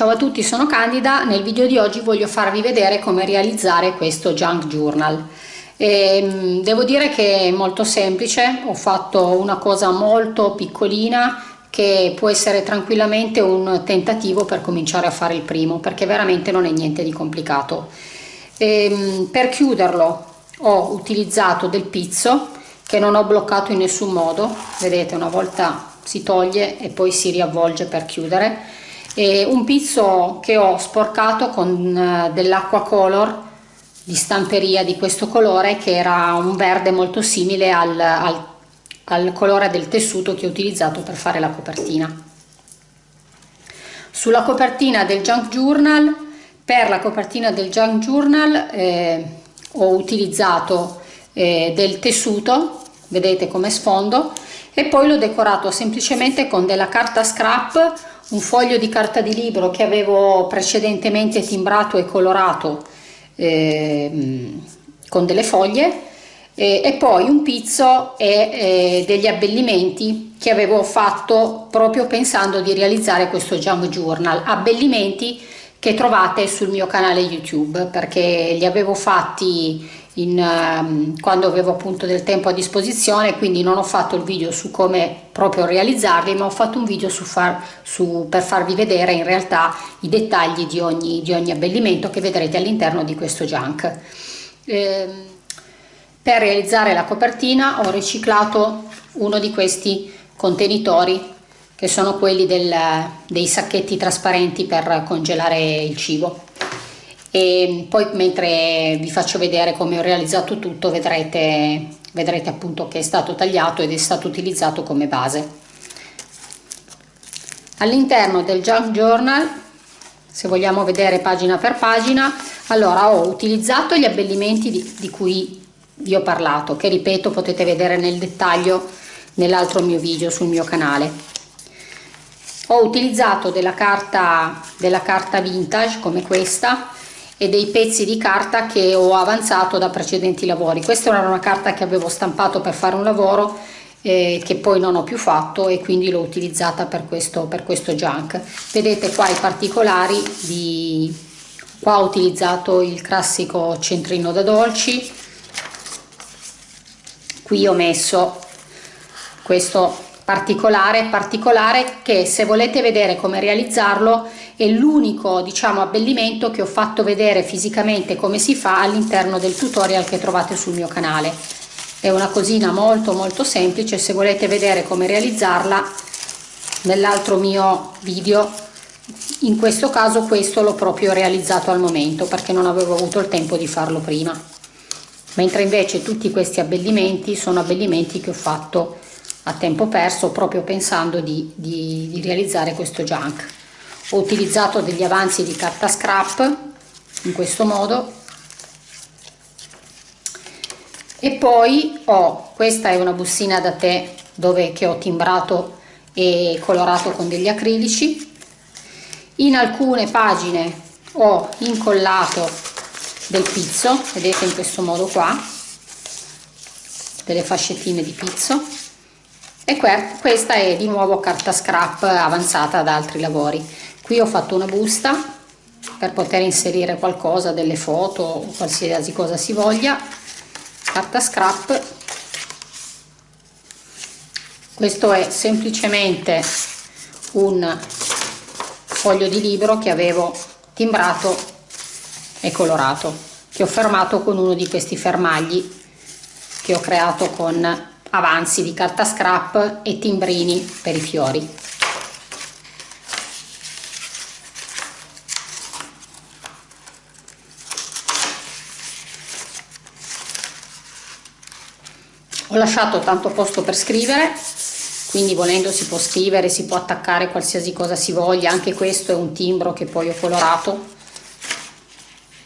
Ciao a tutti, sono Candida. Nel video di oggi voglio farvi vedere come realizzare questo junk journal. E, ehm, devo dire che è molto semplice, ho fatto una cosa molto piccolina che può essere tranquillamente un tentativo per cominciare a fare il primo perché veramente non è niente di complicato. E, ehm, per chiuderlo ho utilizzato del pizzo che non ho bloccato in nessun modo, vedete una volta si toglie e poi si riavvolge per chiudere e un pizzo che ho sporcato con eh, dell'acqua color di stamperia di questo colore che era un verde molto simile al, al, al colore del tessuto che ho utilizzato per fare la copertina. Sulla copertina del junk journal per la copertina del junk journal eh, ho utilizzato eh, del tessuto vedete come sfondo e poi l'ho decorato semplicemente con della carta scrap un foglio di carta di libro che avevo precedentemente timbrato e colorato eh, con delle foglie eh, e poi un pizzo e eh, degli abbellimenti che avevo fatto proprio pensando di realizzare questo jam journal. Abbellimenti che trovate sul mio canale youtube perché li avevo fatti in, um, quando avevo appunto del tempo a disposizione quindi non ho fatto il video su come proprio realizzarli ma ho fatto un video su far, su, per farvi vedere in realtà i dettagli di ogni, di ogni abbellimento che vedrete all'interno di questo junk. Eh, per realizzare la copertina ho riciclato uno di questi contenitori che sono quelli del, dei sacchetti trasparenti per congelare il cibo e poi mentre vi faccio vedere come ho realizzato tutto vedrete, vedrete appunto che è stato tagliato ed è stato utilizzato come base. All'interno del junk journal se vogliamo vedere pagina per pagina allora ho utilizzato gli abbellimenti di, di cui vi ho parlato che ripeto potete vedere nel dettaglio nell'altro mio video sul mio canale. Ho utilizzato della carta della carta vintage come questa e dei pezzi di carta che ho avanzato da precedenti lavori. Questa era una carta che avevo stampato per fare un lavoro eh, che poi non ho più fatto e quindi l'ho utilizzata per questo, per questo junk. Vedete qua i particolari di... qua ho utilizzato il classico centrino da dolci, qui ho messo questo particolare particolare che se volete vedere come realizzarlo è l'unico diciamo abbellimento che ho fatto vedere fisicamente come si fa all'interno del tutorial che trovate sul mio canale. È una cosina molto molto semplice se volete vedere come realizzarla nell'altro mio video in questo caso questo l'ho proprio realizzato al momento perché non avevo avuto il tempo di farlo prima. Mentre invece tutti questi abbellimenti sono abbellimenti che ho fatto a tempo perso proprio pensando di, di, di realizzare questo junk ho utilizzato degli avanzi di carta scrap in questo modo. E poi ho questa è una bussina da tè dove che ho timbrato e colorato con degli acrilici. In alcune pagine ho incollato del pizzo vedete in questo modo qua delle fascettine di pizzo. E questa è di nuovo carta scrap avanzata da altri lavori qui ho fatto una busta per poter inserire qualcosa delle foto o qualsiasi cosa si voglia. Carta scrap. Questo è semplicemente un foglio di libro che avevo timbrato e colorato che ho fermato con uno di questi fermagli che ho creato con avanzi di carta scrap e timbrini per i fiori ho lasciato tanto posto per scrivere quindi volendo si può scrivere si può attaccare qualsiasi cosa si voglia anche questo è un timbro che poi ho colorato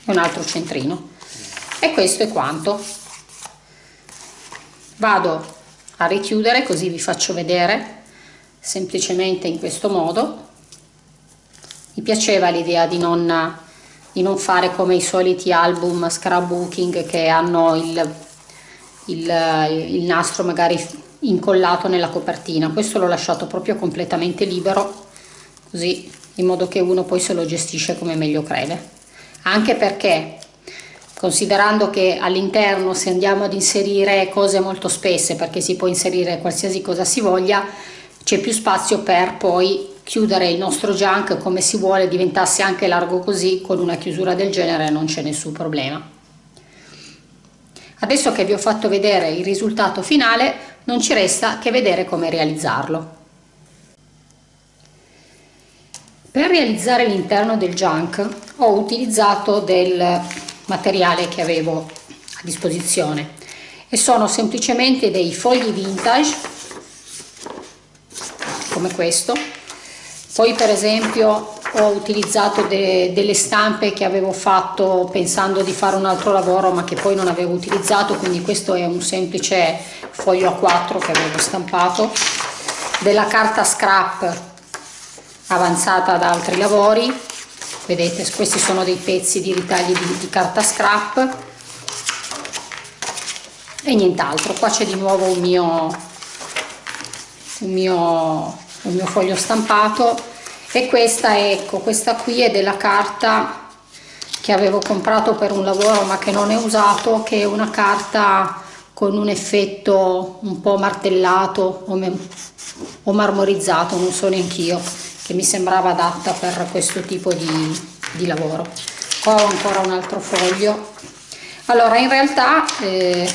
e un altro centrino. E questo è quanto. Vado a richiudere così vi faccio vedere semplicemente in questo modo. Mi piaceva l'idea di non, di non fare come i soliti album scrapbooking che hanno il, il, il nastro magari incollato nella copertina. Questo l'ho lasciato proprio completamente libero così in modo che uno poi se lo gestisce come meglio crede. Anche perché considerando che all'interno se andiamo ad inserire cose molto spesse perché si può inserire qualsiasi cosa si voglia c'è più spazio per poi chiudere il nostro junk come si vuole diventasse anche largo così con una chiusura del genere non c'è nessun problema adesso che vi ho fatto vedere il risultato finale non ci resta che vedere come realizzarlo. Per realizzare l'interno del junk ho utilizzato del materiale che avevo a disposizione e sono semplicemente dei fogli vintage come questo. Poi per esempio ho utilizzato de delle stampe che avevo fatto pensando di fare un altro lavoro ma che poi non avevo utilizzato quindi questo è un semplice foglio A4 che avevo stampato della carta scrap avanzata da altri lavori. Vedete questi sono dei pezzi di ritagli di, di carta scrap. E nient'altro qua c'è di nuovo un mio un mio un mio foglio stampato e questa ecco questa qui è della carta che avevo comprato per un lavoro ma che non è usato che è una carta con un effetto un po' martellato o, o marmorizzato non so neanch'io che mi sembrava adatta per questo tipo di, di lavoro. Qua ho ancora un altro foglio. Allora in realtà eh,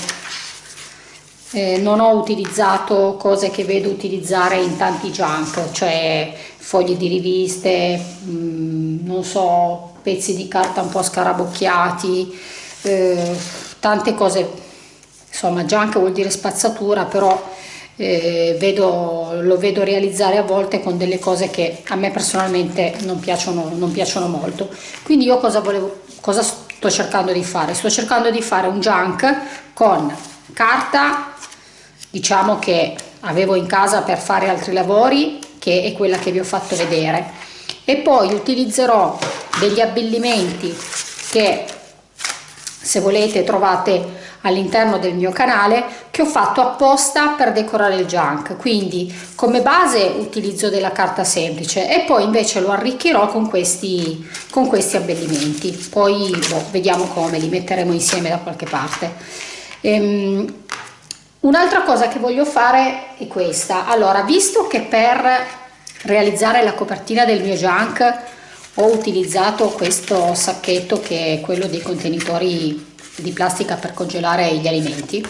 eh, non ho utilizzato cose che vedo utilizzare in tanti junk cioè fogli di riviste mh, mm, non so pezzi di carta un po' scarabocchiati eh, tante cose insomma junk vuol dire spazzatura però eh, vedo, lo vedo realizzare a volte con delle cose che a me personalmente non piacciono, non piacciono molto. Quindi io cosa, volevo, cosa sto cercando di fare? Sto cercando di fare un junk con carta, diciamo che avevo in casa per fare altri lavori, che è quella che vi ho fatto vedere, e poi utilizzerò degli abbellimenti che se volete trovate all'interno del mio canale che ho fatto apposta per decorare il junk. Quindi come base utilizzo della carta semplice e poi invece lo arricchirò con questi con questi abbellimenti. Poi boh, vediamo come li metteremo insieme da qualche parte. Ehm, un'altra cosa che voglio fare è questa allora visto che per realizzare la copertina del mio junk ho utilizzato questo sacchetto che è quello dei contenitori di plastica per congelare gli alimenti.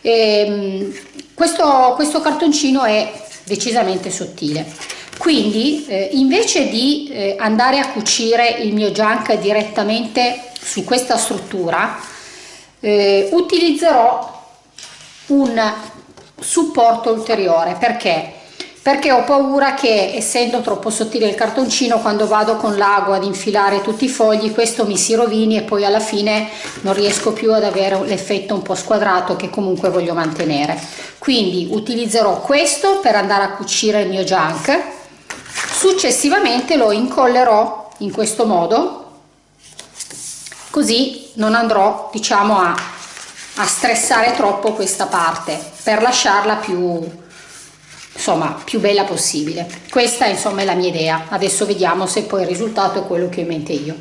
E, ehm, questo, questo cartoncino è decisamente sottile quindi eh, invece di eh, andare a cucire il mio junk direttamente su questa struttura eh, utilizzerò un supporto ulteriore. Perché? Perché ho paura che essendo troppo sottile il cartoncino quando vado con l'ago ad infilare tutti i fogli questo mi si rovini e poi alla fine non riesco più ad avere l'effetto un po' squadrato che comunque voglio mantenere. Quindi utilizzerò questo per andare a cucire il mio junk. Successivamente lo incollerò in questo modo così non andrò diciamo a, a stressare troppo questa parte per lasciarla più insomma più bella possibile. Questa insomma è la mia idea. Adesso vediamo se poi il risultato è quello che ho in mente io.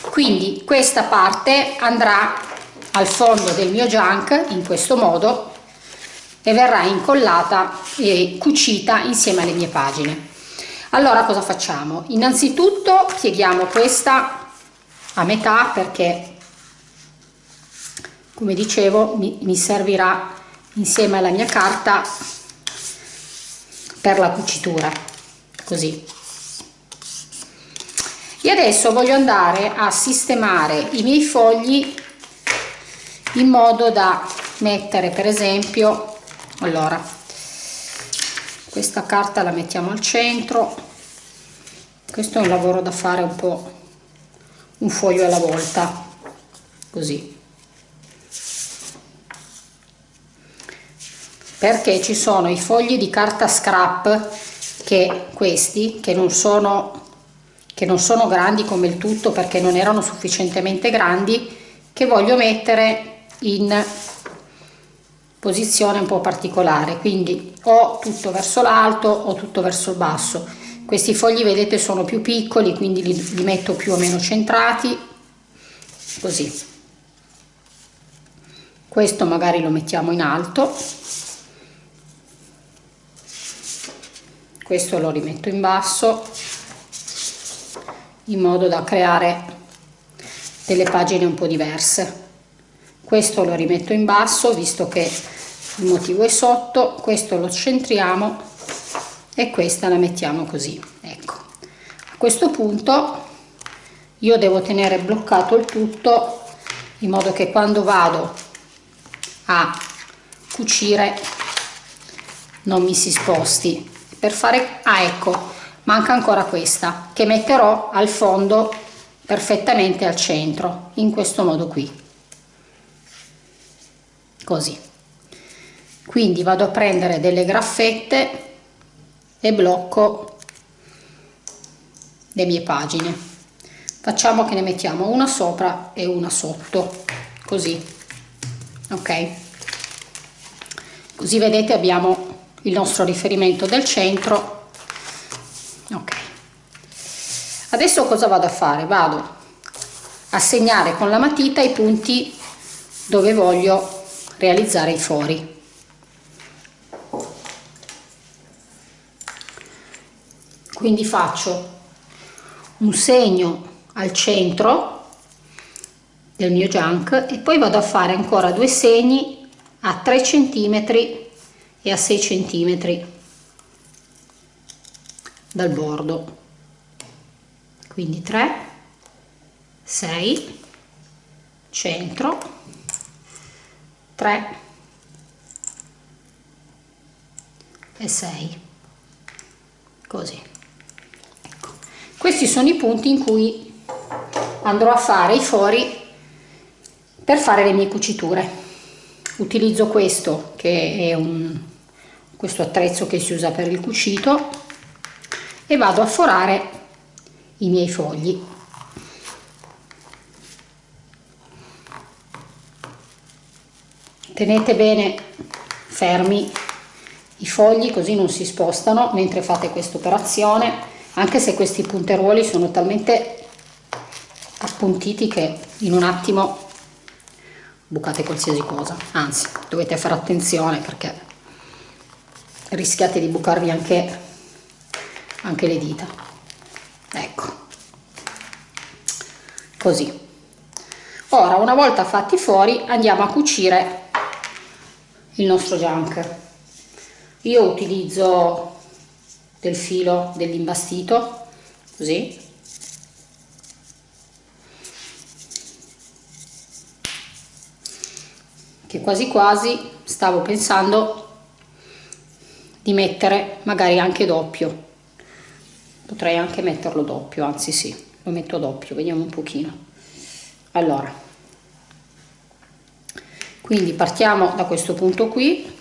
Quindi questa parte andrà al fondo del mio junk in questo modo e verrà incollata e cucita insieme alle mie pagine. Allora cosa facciamo? Innanzitutto pieghiamo questa a metà perché come dicevo mi, mi servirà insieme alla mia carta per la cucitura così. E adesso voglio andare a sistemare i miei fogli in modo da mettere per esempio allora questa carta la mettiamo al centro. Questo è un lavoro da fare un po' un foglio alla volta così perché ci sono i fogli di carta scrap che questi che non sono che non sono grandi come il tutto perché non erano sufficientemente grandi che voglio mettere in posizione un po' particolare. Quindi o tutto verso l'alto o tutto verso il basso. Questi fogli vedete sono più piccoli quindi li, li metto più o meno centrati così. Questo magari lo mettiamo in alto questo lo rimetto in basso in modo da creare delle pagine un po' diverse. Questo lo rimetto in basso visto che il motivo è sotto questo lo centriamo e questa la mettiamo così ecco. A questo punto io devo tenere bloccato il tutto in modo che quando vado a cucire non mi si sposti per fare ah ecco manca ancora questa che metterò al fondo perfettamente al centro in questo modo qui. Così. Quindi vado a prendere delle graffette e blocco le mie pagine. Facciamo che ne mettiamo una sopra e una sotto così. Ok? Così vedete abbiamo il nostro riferimento del centro. Ok. Adesso cosa vado a fare? Vado a segnare con la matita i punti dove voglio realizzare i fori quindi faccio un segno al centro del mio junk e poi vado a fare ancora due segni a 3 cm e a 6 cm dal bordo. Quindi 3 6 centro 3 e 6 così. Questi sono i punti in cui andrò a fare i fori per fare le mie cuciture. Utilizzo questo che è un questo attrezzo che si usa per il cucito e vado a forare i miei fogli. Tenete bene fermi i fogli così non si spostano mentre fate questa operazione anche se questi punteruoli sono talmente appuntiti che in un attimo bucate qualsiasi cosa. Anzi dovete fare attenzione perché rischiate di bucarvi anche, anche le dita. Ecco. Così. Ora una volta fatti fuori andiamo a cucire il nostro junk. Io utilizzo del filo dell'imbastito così. Che quasi quasi stavo pensando di mettere magari anche doppio. Potrei anche metterlo doppio anzi sì lo metto doppio vediamo un pochino. Allora quindi partiamo da questo punto qui.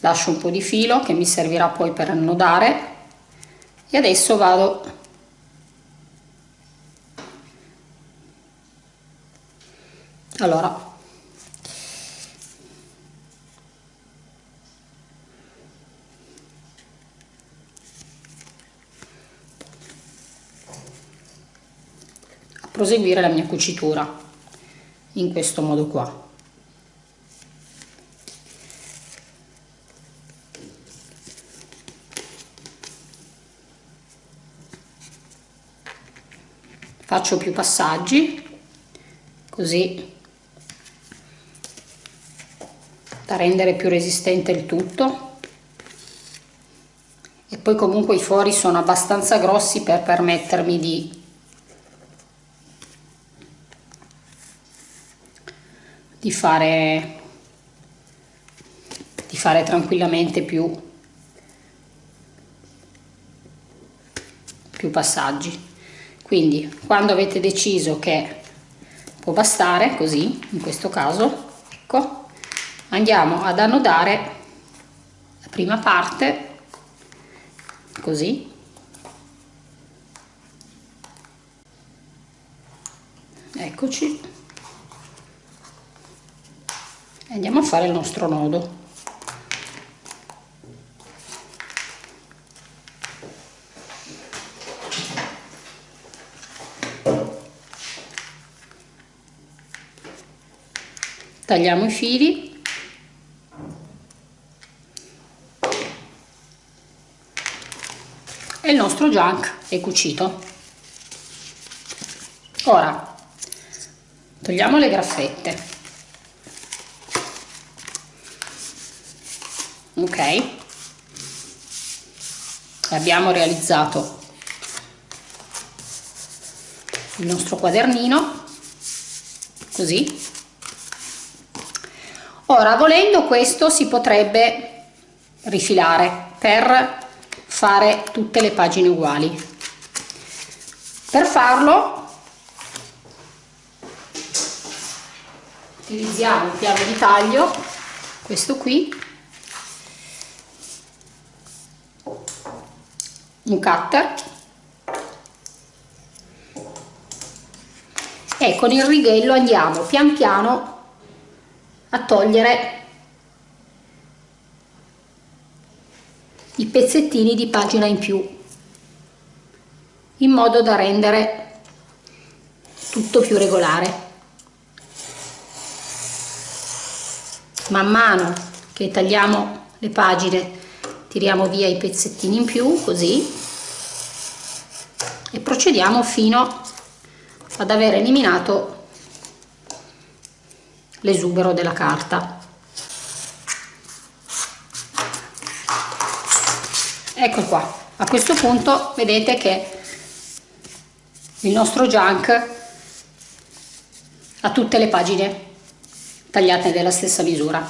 Lascio un po' di filo che mi servirà poi per annodare. E adesso vado allora. A proseguire la mia cucitura in questo modo qua. Faccio più passaggi così da rendere più resistente il tutto. E poi comunque i fori sono abbastanza grossi per permettermi di di fare di fare tranquillamente più più passaggi. Quindi quando avete deciso che può bastare così in questo caso ecco andiamo ad annodare la prima parte così. Eccoci. E andiamo a fare il nostro nodo. Tagliamo i fili e il nostro junk è cucito. Ora togliamo le graffette. Ok. Abbiamo realizzato il nostro quadernino. Così. Ora volendo questo si potrebbe rifilare per fare tutte le pagine uguali. Per farlo utilizziamo il piano di taglio questo qui un cutter e con il righello andiamo pian piano a togliere i pezzettini di pagina in più in modo da rendere tutto più regolare. Man mano che tagliamo le pagine tiriamo via i pezzettini in più così e procediamo fino ad aver eliminato l'esubero della carta ecco qua. A questo punto vedete che il nostro junk ha tutte le pagine tagliate della stessa misura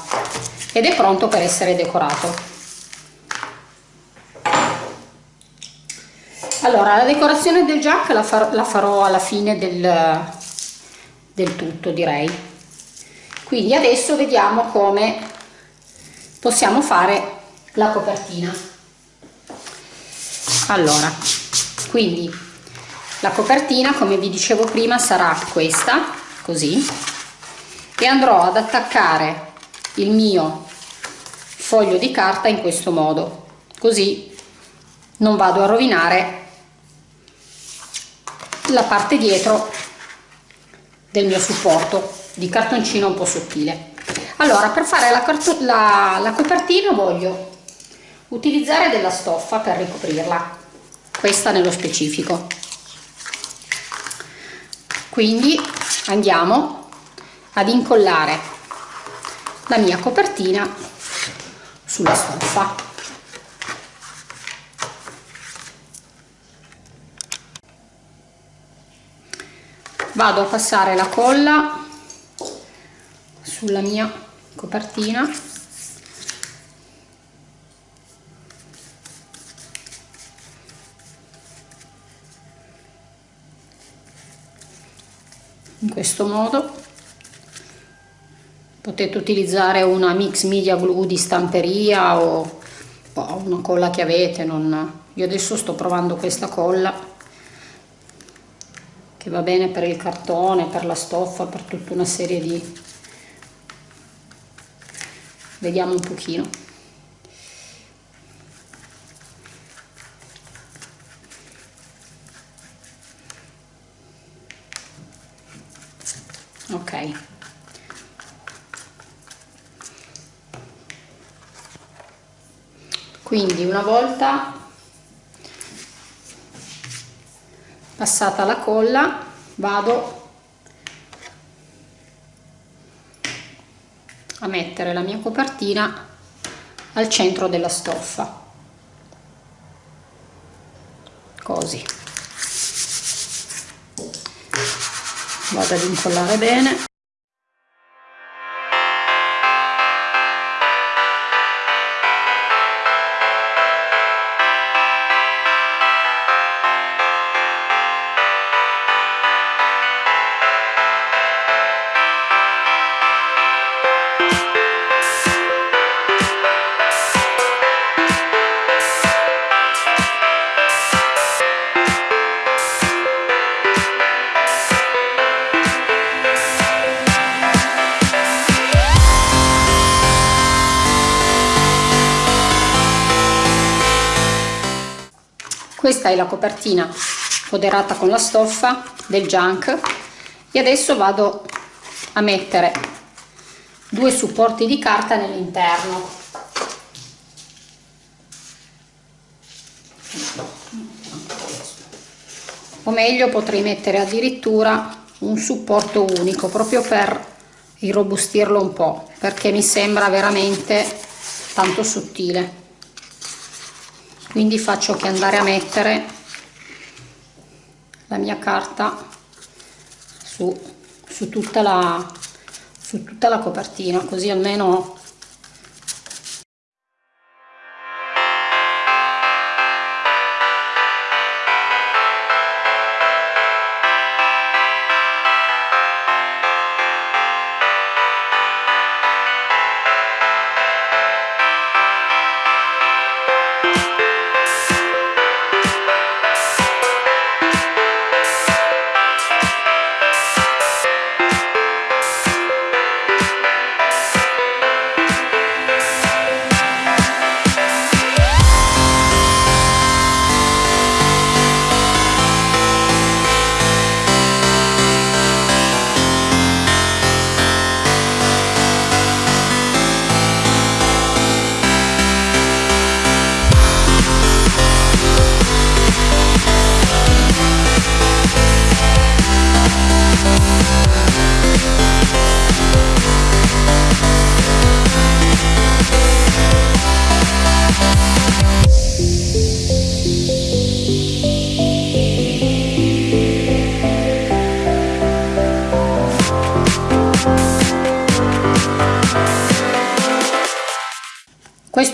ed è pronto per essere decorato. Allora la decorazione del junk la, far la farò alla fine del, del tutto direi. Quindi adesso vediamo come possiamo fare la copertina allora quindi la copertina come vi dicevo prima sarà questa così e andrò ad attaccare il mio foglio di carta in questo modo così non vado a rovinare la parte dietro del mio supporto di cartoncino un po' sottile. Allora per fare la, la, la copertina voglio utilizzare della stoffa per ricoprirla. Questa nello specifico. Quindi andiamo ad incollare la mia copertina sulla stoffa. Vado a passare la colla sulla mia copertina in questo modo. Potete utilizzare una mix media glue di stamperia o una colla che avete non... io adesso sto provando questa colla che va bene per il cartone per la stoffa per tutta una serie di vediamo un pochino ok quindi una volta passata la colla vado a mettere la mia copertina al centro della stoffa. Così. Vado ad incollare bene questa è la copertina foderata con la stoffa del junk. E adesso vado a mettere due supporti di carta nell'interno. O meglio potrei mettere addirittura un supporto unico proprio per irrobustirlo un po' perché mi sembra veramente tanto sottile quindi faccio che andare a mettere la mia carta su, su, tutta, la, su tutta la copertina così almeno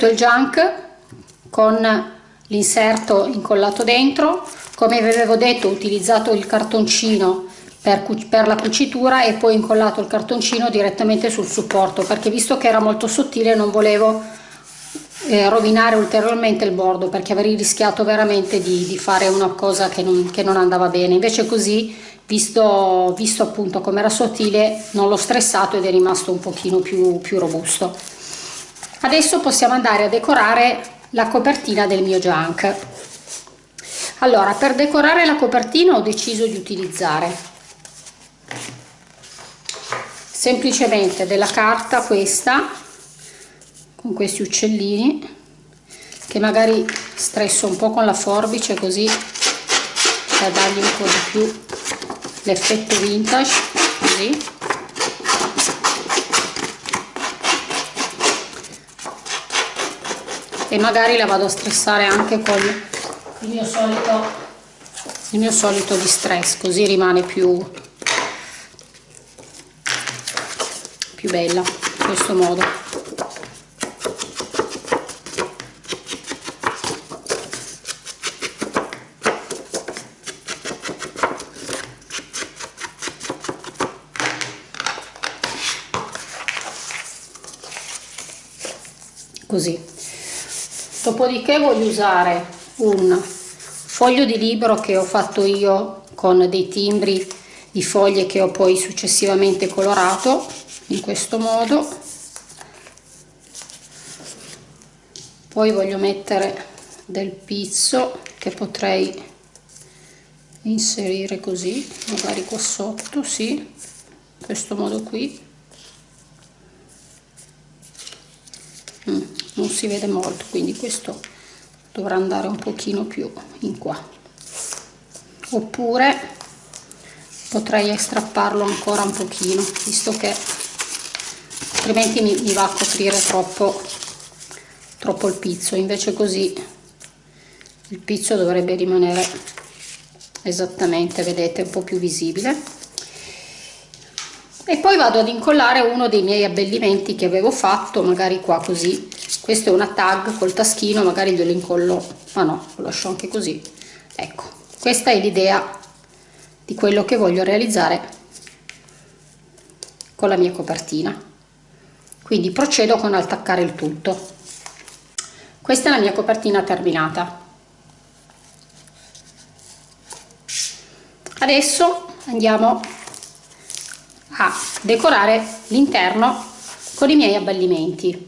il junk con l'inserto incollato dentro. Come vi avevo detto ho utilizzato il cartoncino per, per, la cucitura e poi incollato il cartoncino direttamente sul supporto perché visto che era molto sottile non volevo eh, rovinare ulteriormente il bordo perché avrei rischiato veramente di, di fare una cosa che non, che non, andava bene. Invece così visto, visto appunto come era sottile non l'ho stressato ed è rimasto un pochino più, più robusto adesso possiamo andare a decorare la copertina del mio junk. Allora per decorare la copertina ho deciso di utilizzare semplicemente della carta questa con questi uccellini che magari stresso un po' con la forbice così per dargli un po' di più l'effetto vintage così e magari la vado a stressare anche con il mio solito il mio solito distress così rimane più più bella in questo modo. Così dopodiché voglio usare un foglio di libro che ho fatto io con dei timbri di foglie che ho poi successivamente colorato in questo modo. Poi voglio mettere del pizzo che potrei inserire così magari qua sotto sì in questo modo qui. Mm non si vede molto quindi questo dovrà andare un pochino più in qua. Oppure potrei strapparlo ancora un pochino visto che altrimenti mi, mi va a coprire troppo troppo il pizzo. Invece così il pizzo dovrebbe rimanere esattamente vedete un po' più visibile. E poi vado ad incollare uno dei miei abbellimenti che avevo fatto magari qua così questo è una tag col taschino magari glielo incollo ma no lo lascio anche così. Ecco questa è l'idea di quello che voglio realizzare con la mia copertina. Quindi procedo con attaccare il tutto. Questa è la mia copertina terminata. Adesso andiamo a decorare l'interno con i miei abbellimenti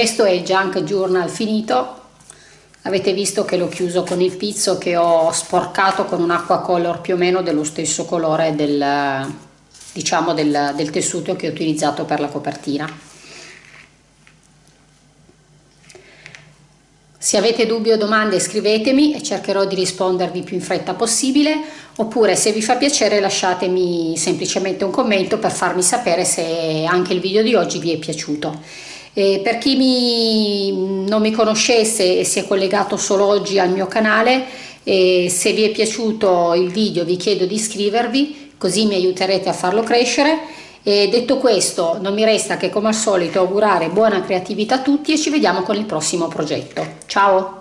questo è il junk journal finito. Avete visto che l'ho chiuso con il pizzo che ho sporcato con un acqua color più o meno dello stesso colore del diciamo del, del tessuto che ho utilizzato per la copertina. Se avete dubbi o domande scrivetemi e cercherò di rispondervi più in fretta possibile. Oppure se vi fa piacere lasciatemi semplicemente un commento per farmi sapere se anche il video di oggi vi è piaciuto e per chi mi, non mi conoscesse e si è collegato solo oggi al mio canale, se vi è piaciuto il video vi chiedo di iscrivervi, così mi aiuterete a farlo crescere. E detto questo, non mi resta che come al solito augurare buona creatività a tutti e ci vediamo con il prossimo progetto. Ciao!